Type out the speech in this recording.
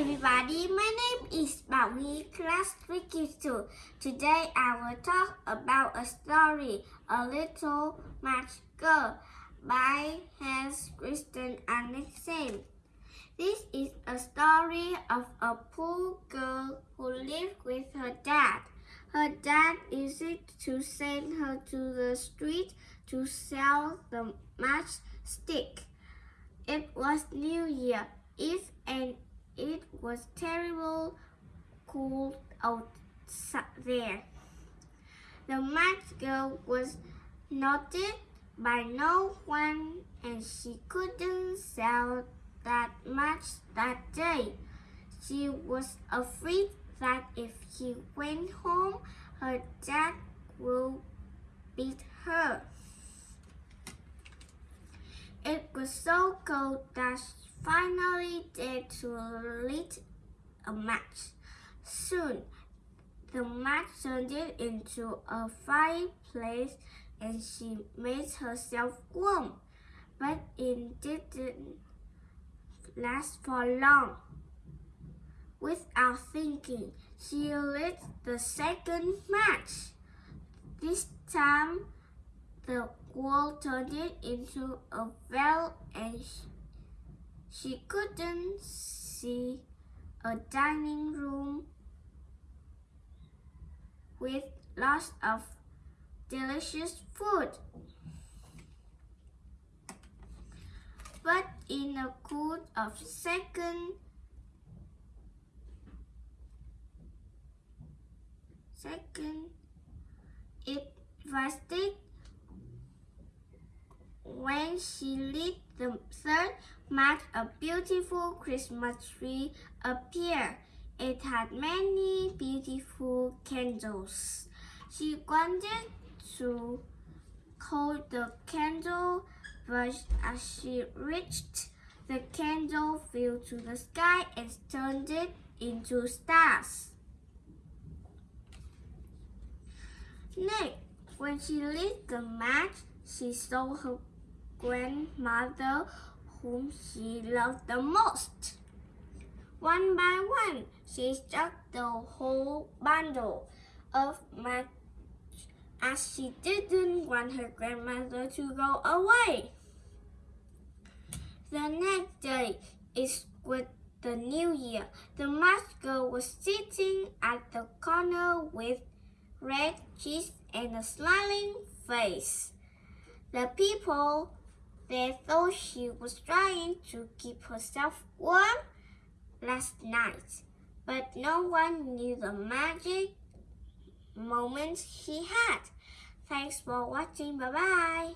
everybody, my name is Bảo class 3Q2. Today I will talk about a story, A Little Match Girl by Hans Christian Andersen. This is a story of a poor girl who lived with her dad. Her dad used to send her to the street to sell the matchstick. It was New Year Eve and it was terrible cold out there. The match girl was noted by no one and she couldn't sell that much that day. She was afraid that if she went home, her dad would beat her. It was so cold that finally dared to a match. Soon, the match turned into a fireplace and she made herself warm. But it didn't last for long. Without thinking, she lit the second match. This time, the wall turned into a well and she couldn't see a dining room with lots of delicious food. But in a cool of second, second, it was when she lit the third match, a beautiful Christmas tree appeared. It had many beautiful candles. She wanted to hold the candle, but as she reached, the candle flew to the sky and turned it into stars. Next, when she lit the match, she saw her grandmother whom she loved the most. One by one, she struck the whole bundle of match as she didn't want her grandmother to go away. The next day is with the new year. The mask girl was sitting at the corner with red cheeks and a smiling face. The people they thought she was trying to keep herself warm last night, but no one knew the magic moments she had. Thanks for watching. Bye-bye.